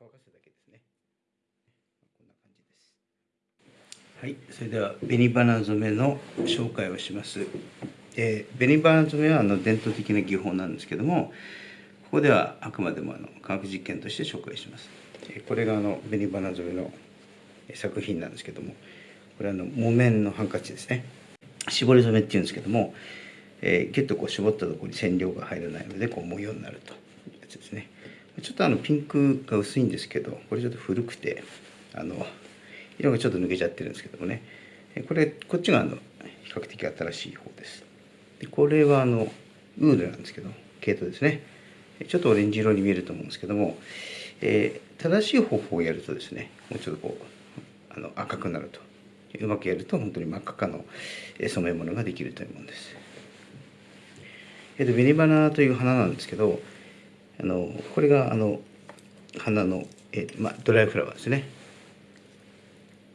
乾かすだけですね。こんな感じです。はいそれでは紅花染めの紹介をします。で紅花染めはあの伝統的な技法なんですけどもここではあくまでもあの科学実験として紹介します。これがあの紅花染めの作品なんですけどもこれはあの木綿のハンカチですね。絞り染めっていうんですけども、えー、ギュッとこう絞ったところに染料が入らないのでこう模様になるというやつですね。ちょっとあのピンクが薄いんですけどこれちょっと古くてあの色がちょっと抜けちゃってるんですけどもね。これこっちがあの比較的新しい方です。でこれはあのウールなんですけど毛糸ですね。ちょっとオレンジ色に見えると思うんですけども、えー、正しい方法をやるとですねもうちょっとこうあの赤くなると。うまくやると本当に真っ赤かの染め物ができるというものです。えっ、ー、と紅花という花なんですけどあのこれがあの花の、えまあ、ドライフラワーですね。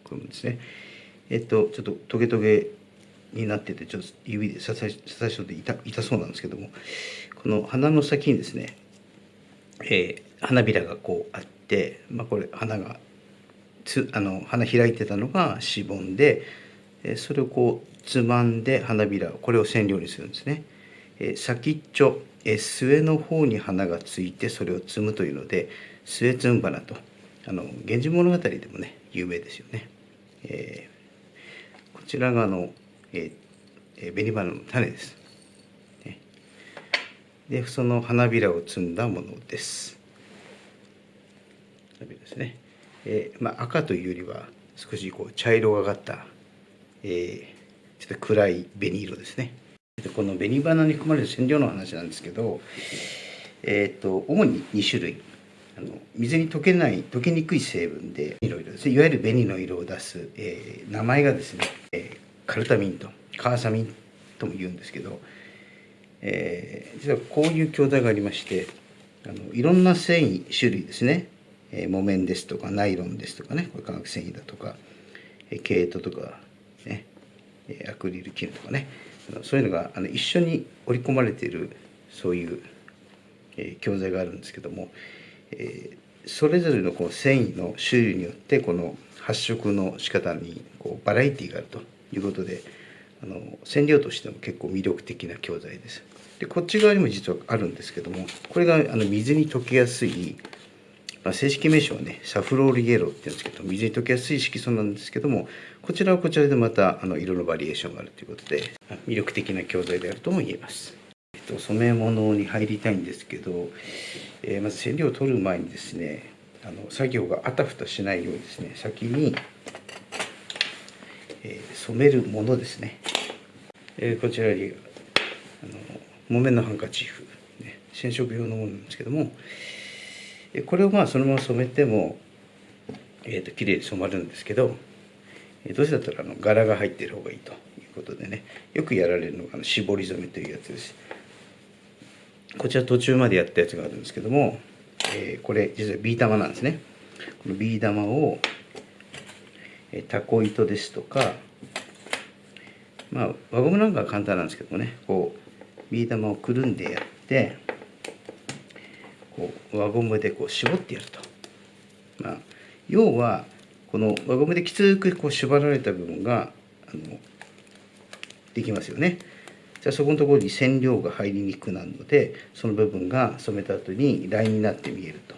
これもですね。えっ、とちょっとトゲトゲになっててちょっと指で刺さ刺さしとって痛痛そうなんですけどもこの花の先にですね、えー、花びらがこうあって、まあ、これ花がつあの花開いてたのがしぼんでそれをこうつまんで花びらこれを染料にするんですね。先っちょ末の方に花がついてそれを摘むというので末摘む花とあの「源氏物語」でもね有名ですよね。えー、こちらがあの、えー、紅花の種です。でその花びらを摘んだものです。花びらですね。えー、まあ、赤というよりは少しこう茶色がかった、えー、ちょっと暗い紅色ですね。この紅花に含まれる染料の話なんですけど、えーと、主に2種類。あの水に溶けない溶けにくい成分でいろいろですね。いわゆる紅の色を出す、えー、名前がですね、えー、カルタミンとカーサミンとも言うんですけど、えー、実はこういう教材がありましてあのいろんな繊維種類ですね。え木綿ですとかナイロンですとかね。これ化学繊維だとか、毛糸とかね。アクリル絹とかね。そういうのがあの一緒に織り込まれているそういう、え教材があるんですけども、えそれぞれのこう繊維の種類によってこの発色の仕方にこうバラエティーがあるということであの染料としても結構魅力的な教材です。でこっち側にも実はあるんですけどもこれがあの水に溶けやすい、正式名称はねサフロールイエローって言うんですけど水に溶けやすい色素なんですけどもこちらはこちらでまたあの色のバリエーションがあるということで魅力的な教材であるとも言えます。えっと、染め物に入りたいんですけど、えー、まず染料を取る前にですねあの作業があたふたしないようにですね先に、えー、染めるものですね、えー、こちらにあの木綿のハンカチーフ、ね、染色用のものなんですけども、これをまあそのまま染めても、えーと、綺麗に染まるんですけど、えどうせだったらあの柄が入っている方がいいということでねよくやられるのがあの絞り染めというやつです。こちら途中までやったやつがあるんですけども、えー、これ実はビー玉なんですね。このビー玉を、えー、タコ糸ですとかまあ輪ゴムなんかは簡単なんですけどもねこうビー玉をくるんでやってこう輪ゴムでこう絞ってやると。まあ、要はこの輪ゴムできつくこう縛られた部分があのできますよね。じゃあそこのところに染料が入りにくくなるのでその部分が染めた後にラインになって見えると。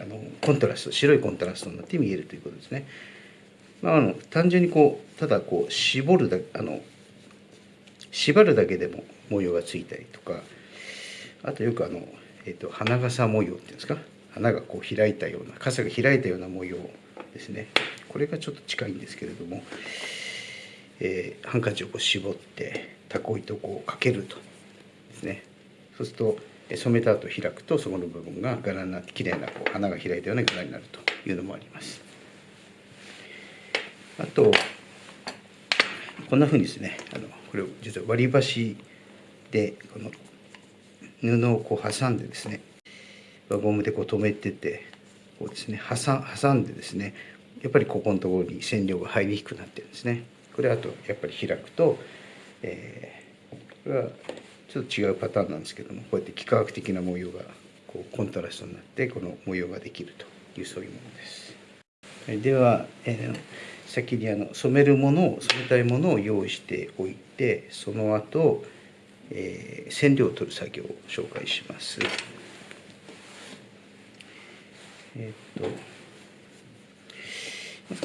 あのコントラスト白いコントラストになって見えるということですね。まあ、あの単純にこうただこう絞るだあの縛るだけでも模様がついたりとかあとよくあのえーと、花笠模様っていうんですか？花がこう開いたような傘が開いたような模様ですね。これがちょっと近いんですけれども、えー、ハンカチをこう絞ってタコ糸をこうかけるとですね。そうすると染めた後開くとそこの部分が柄になって綺麗なこう花が開いたような柄になるというのもあります。あとこんなふうにですねあのこれを実は割り箸でこの布をこう挟んでですね輪ゴムでこう留めててこうですね挟んでですねやっぱりここのところに染料が入りにくくなってるんですねこれあとやっぱり開くと、えー、これはちょっと違うパターンなんですけどもこうやって幾何学的な模様がこうコントラストになってこの模様ができるというそういうものです。では、えー先にあの染めるものを染めたいものを用意しておいてその後、えー染料を取る作業を紹介します。えーっと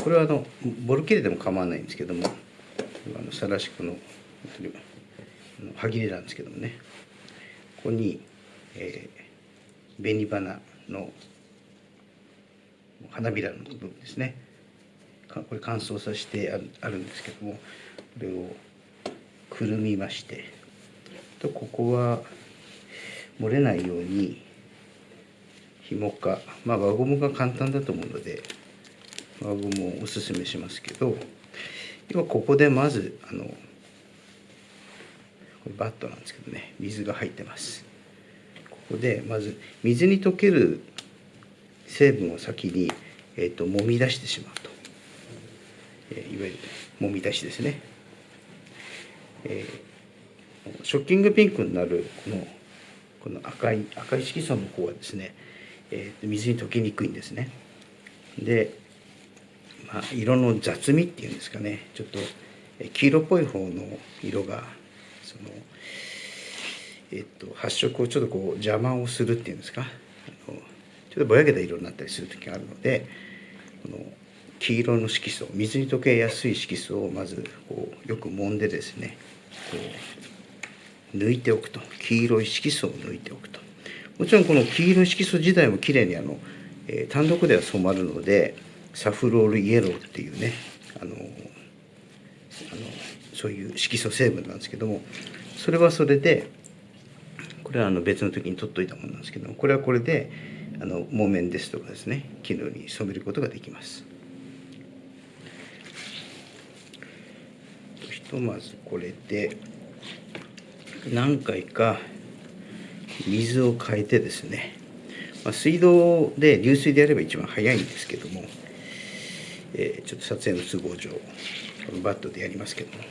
これはあのボルキレでも構わないんですけどもあのサラシクの歯切れなんですけどもねここに、えー、紅花の花びらの部分ですねこれ乾燥させてあるんですけどもこれをくるみましてとここは漏れないように紐かまあ輪ゴムが簡単だと思うので輪ゴムをおすすめしますけど要はここでまずあのこれバットなんですけどね水が入ってます。ここでまず水に溶ける成分を先に、えー、と揉み出してしまうと、えーいわゆる揉み出しですね、えーショッキングピンクになるこのこの赤い赤い色素の方はですね、えー水に溶けにくいんですね。で、まあ、色の雑味っていうんですかね。ちょっと黄色っぽい方の色がその、えっと発色をちょっとこう邪魔をするっていうんですか。あのちょっとぼやけた色になったりする時があるのでこの黄色の色素水に溶けやすい色素をまずこうよく揉んでですねこう抜いておくと黄色い色素を抜いておくともちろんこの黄色い色素自体もきれいにあの、えー単独では染まるのでサフロールイエローっていうねあのあのそういう色素成分なんですけどもそれはそれでこれはあの別の時に取っといたものなんですけどもこれはこれであの木綿ですとかですね絹に染めることができます。ひとまずこれで何回か水を変えてですね、まあ、水道で流水でやれば一番早いんですけども、えーちょっと撮影の都合上このバットでやりますけども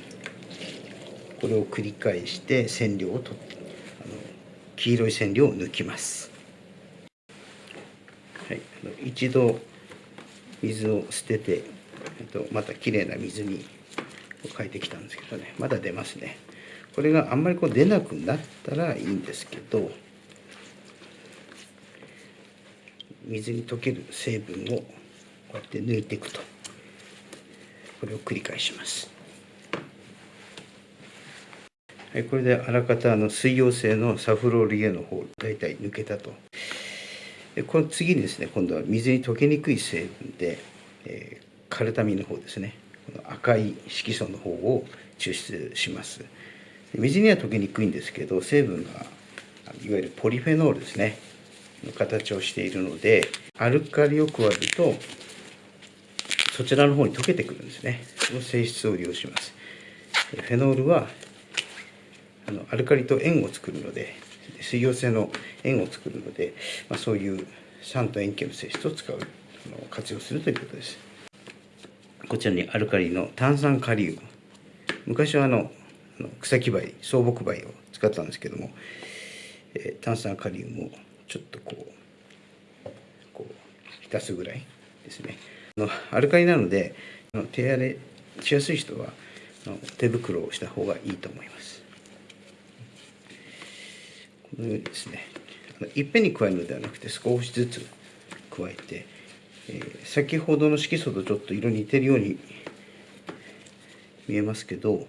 これを繰り返して染料を取ってあの黄色い染料を抜きます、はい、一度水を捨ててえっとまたきれいな水に変えてきたんですけどねまだ出ますね。これがあんまりこう出なくなったらいいんですけど水に溶ける成分をこうやって抜いていくとこれを繰り返します。はい、これであらかたの水溶性のサフロールイエの方大体抜けたと。でこの次にですね今度は水に溶けにくい成分で、えーカルタミンの方ですね。この赤い色素の方を抽出します。水には溶けにくいんですけど成分がいわゆるポリフェノールですねの形をしているのでアルカリを加えるとそちらの方に溶けてくるんですね。その性質を利用します。フェノールはあのアルカリと塩を作るので水溶性の塩を作るので、まあ、そういう酸と塩基の性質を使う活用するということです。こちらにアルカリの炭酸カリウム。昔はあの草木灰草木灰を使ったんですけども、えー炭酸カリウムをちょっとこうこう浸すぐらいですね。のアルカリなので手荒れしやすい人は手袋をした方がいいと思います。このようにですね。いっぺんに加えるのではなくて少しずつ加えて、えー先ほどの色素とちょっと色似てるように見えますけど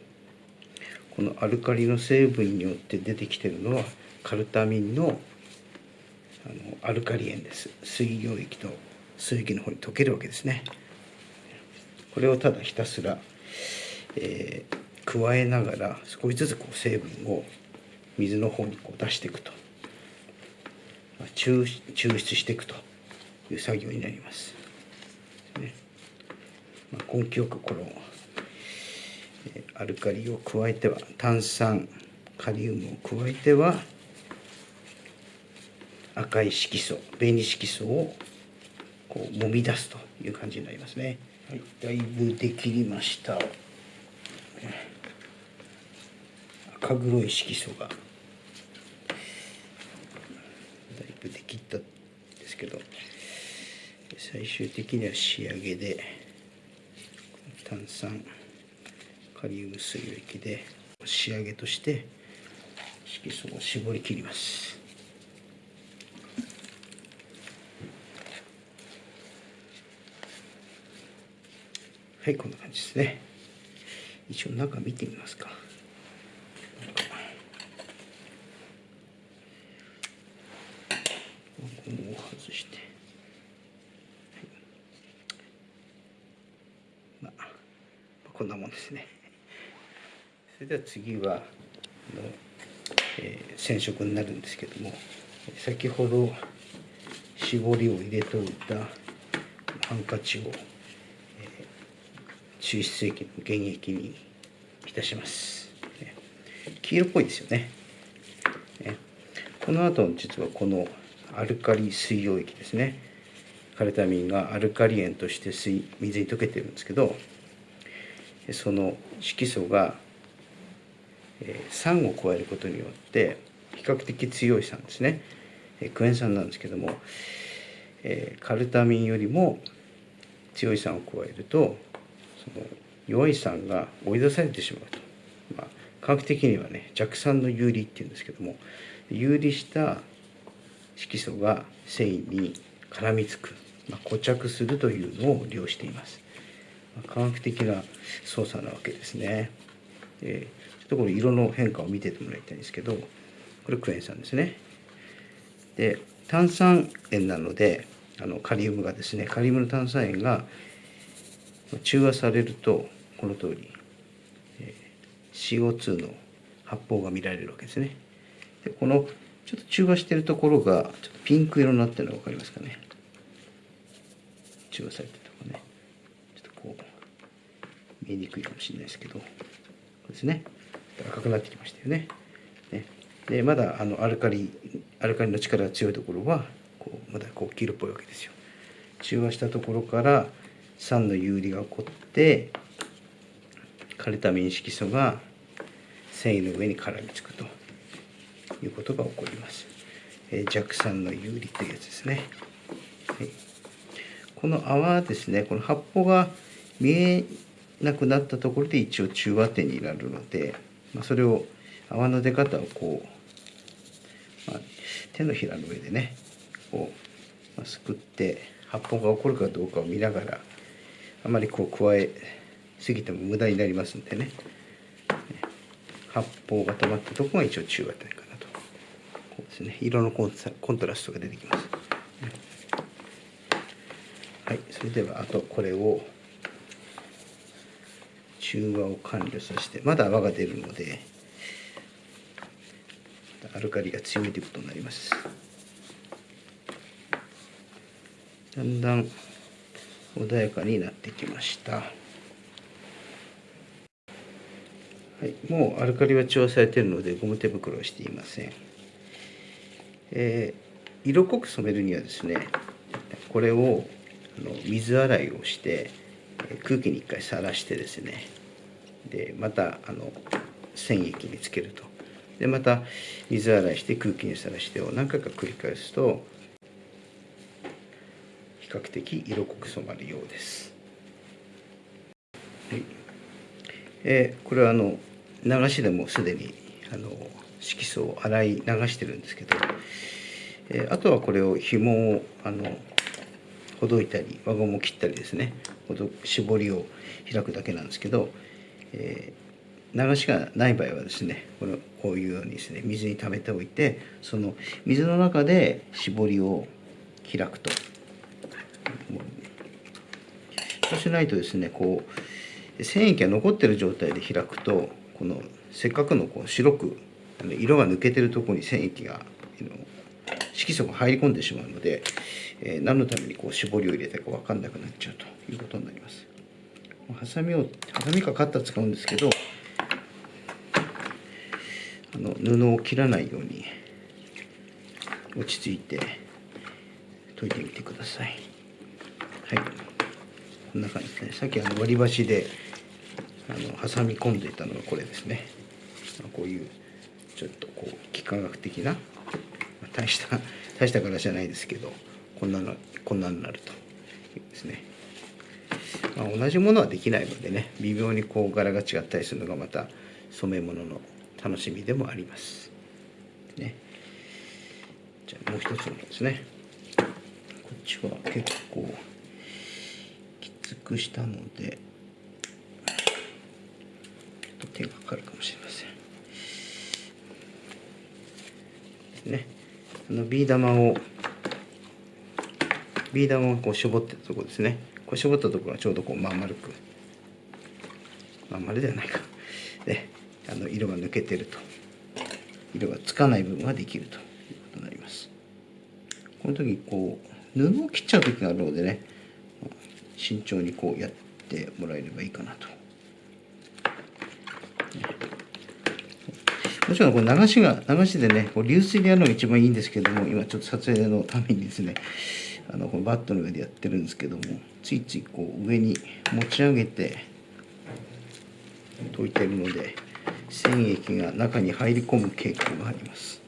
このアルカリの成分によって出てきてるのはカルタミンのあのアルカリ塩です。水溶液と水液の方に溶けるわけですね。これをただひたすら、えー加えながら少しずつこう成分を水の方にこう出していくと、抽抽出していくという作業になります。まあ、根気よくこのアルカリを加えては炭酸カリウムを加えては赤い色素紅色素をこう揉み出すという感じになりますね。はい、だいぶできりました。赤黒い色素がだいぶでき最終的には仕上げで炭酸カリウム水液で仕上げとして色素を絞り切りますはいこんな感じですね一応中見てみますかゴムを外して、まあ、こんなもんですねそれでは次は、えー染色になるんですけども先ほど絞りを入れておいたハンカチを、えー抽出液の原液に浸します、ね。黄色っぽいですよね。ね。この後実はこのアルカリ水溶液ですね。カルタミンがアルカリ塩として水水に溶けてるんですけどその色素が、えー酸を加えることによって比較的強い酸ですね、クエン酸なんですけども、カルタミンよりも強い酸を加えるとその弱い酸が追い出されてしまうと、まあ、科学的にはね弱酸の有利っていうんですけども有利した色素が繊維に絡みつく、まあ、固着するというのを利用しています、まあ科学的な操作なわけですね、えーちょっとこれ色の変化を見ててもらいたいんですけどこれクエン酸ですね。で炭酸塩なのであのカリウムがですねカリウムの炭酸塩が中和されるとこの通り、えー CO2 の発泡が見られるわけですね。でこのちょっと中和してるところがちょっとピンク色になってるのが分かりますかね。中和されてるところね。ちょっとこう見えにくいかもしれないですけどこうですね。赤くなってきましたよね。ね。でまだあのアルカリアルカリの力が強いところはこうまだこう黄色っぽいわけですよ。中和したところから酸の有利が起こってカルタミン色素が繊維の上に絡みつくということが起こります、え弱酸の有利というやつですね、はい、この泡はですねこの発泡が見えなくなったところで一応中和点になるので、まあ、それを泡の出方をこう、まあ、手のひらの上でねこう、まあ、すくって発泡が起こるかどうかを見ながらあまりこう加えすぎても無駄になりますんでね。発泡が止まったとこが一応中和点かなと。こうですね。色のコンコントラストが出てきます。はい。それではあとこれを中和を完了させてまだ泡が出るのでアルカリが強いということになります。だんだん穏やかになってきました。はい、もうアルカリは中和されているのでゴム手袋をしていません、えー色濃く染めるにはですねこれをあの水洗いをしてえー空気に一回さらしてですねでまたあの染液につけると。でまた水洗いして空気にさらしてを何回か繰り返すと比較的色濃く染まるようです、はい。えこれはあの流しでもすでにあの色素を洗い流してるんですけど、えあとはこれを紐をあのほどいたり輪ゴムを切ったりですねほど絞りを開くだけなんですけど、えー流しがない場合はですねこのこういうようにですね水に溜めておいてその水の中で絞りを開くとそうしないとですねこう繊維液が残ってる状態で開くとこのせっかくのこう白く色が抜けてるところに繊維液が色素が入り込んでしまうので、えー何のためにこう絞りを入れたか分かんなくなっちゃうということになります。ハサミをハサミかカッター使うんですけどあの布を切らないように落ち着いて研いでみてください。はい。こんな感じですね。さっきあの割り箸であの挟み込んでいたのがこれですね。こういうちょっとこう幾何学的な、大した大した柄じゃないですけど、こんなのこんなになるとですね、まあ、同じものはできないのでね微妙にこう柄が違ったりするのがまた染め物の楽しみでもあります。ね。じゃあもう一つのですね。こっちは結構きつくしたのでちょっと手がかかるかもしれません。ね。あのビー玉をビー玉をこう絞ってたとこですね。こう絞ったところがちょうどこうまん丸くまん丸ではないか。で あの色が抜けてると。色がつかない部分ができるということになります。この時こう布を切っちゃう時があるのでね慎重にこうやってもらえればいいかなと。もちろんこれ流しが流しでねこう流水でやるのが一番いいんですけども今ちょっと撮影のためにですねあのこのバットの上でやってるんですけどもついついこう上に持ち上げて溶いてるので染液が中に入り込む傾向があります。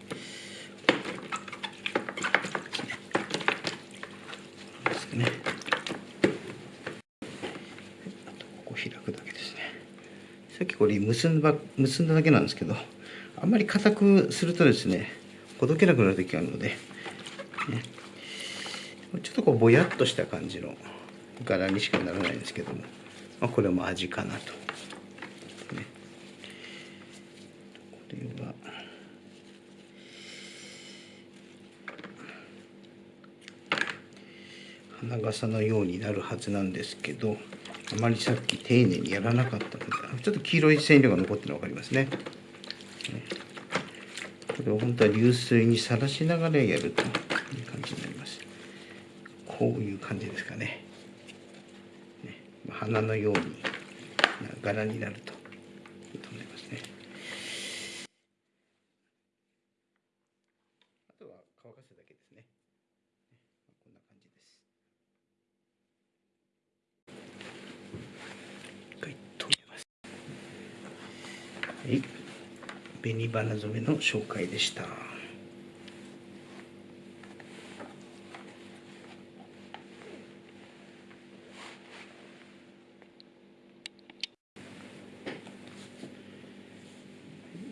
ここ開くだけですね。さっきこれ結んだ結んだだけなんですけどあんまり硬くするとですねほどけなくなる時があるので、とこうぼやっとした感じの柄にしかならないんですけども、まあ、これも味かなと。これは。花笠のようになるはずなんですけどあまりさっき丁寧にやらなかったのでちょっと黄色い染料が残ってるの分かりますね。これを本当は流水にさらしながらやるという感じになりますこういう感じですかね。ね花のように柄になるといいと思いますね。あとは乾かすだけですね。こんな感じです。一回止めます。はい。紅花染めの紹介でした。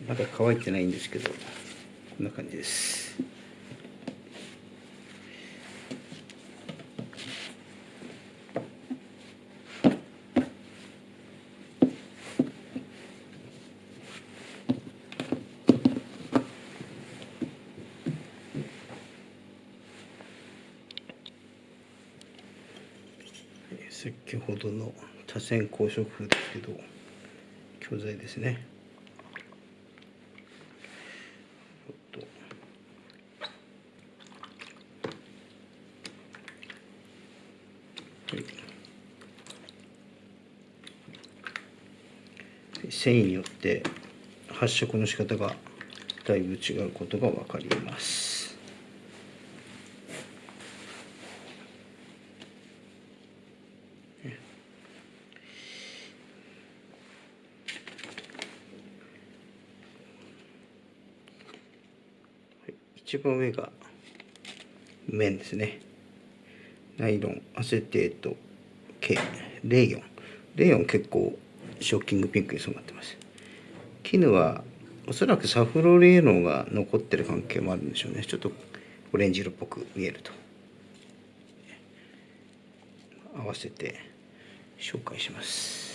まだ乾いてないんですけどこんな感じです。先ほどの多線光色風ですけど教材ですね繊維によって発色の仕方がだいぶ違うことが分かります。一番上が面ですねナイロンアセテート系レイヨン。レイヨン結構ショッキングピンクに染まってます。絹はおそらくサフロレーノが残ってる関係もあるんでしょうね。ちょっとオレンジ色っぽく見えると。合わせて紹介します。